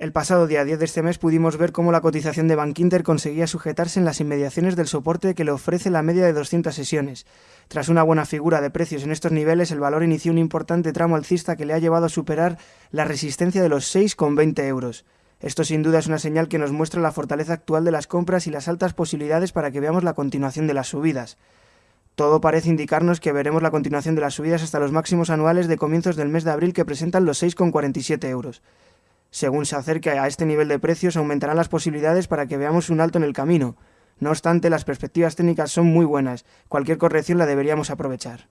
El pasado día 10 de este mes pudimos ver cómo la cotización de Bankinter conseguía sujetarse en las inmediaciones del soporte que le ofrece la media de 200 sesiones. Tras una buena figura de precios en estos niveles, el valor inició un importante tramo alcista que le ha llevado a superar la resistencia de los 6,20 euros. Esto sin duda es una señal que nos muestra la fortaleza actual de las compras y las altas posibilidades para que veamos la continuación de las subidas. Todo parece indicarnos que veremos la continuación de las subidas hasta los máximos anuales de comienzos del mes de abril que presentan los 6,47 euros. Según se acerque a este nivel de precios, aumentarán las posibilidades para que veamos un alto en el camino. No obstante, las perspectivas técnicas son muy buenas. Cualquier corrección la deberíamos aprovechar.